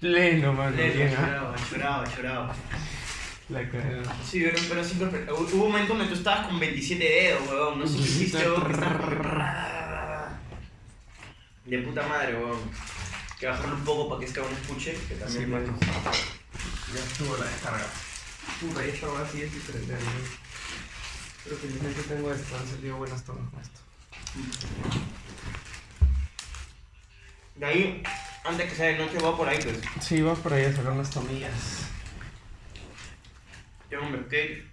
Pleno, mano. Bien, ¿ah? lloraba, lloraba, lloraba. La cara. Sí, pero, pero sí, pero- hubo un momento donde tú estabas con 27 dedos, weón. No sé qué hiciste, De puta madre, weón. Que bajarlo un poco para que este cabrón escuche, que también. Sí, mano. Ya estuvo la descarga. Puta, esta va así es diferente. Pero felizmente tengo esto, han salido buenas tomas con esto. De ahí, antes que sea de noche, voy por ahí, pues. Sí, vas por ahí a sacar unas tomillas. Tengo un cupcake.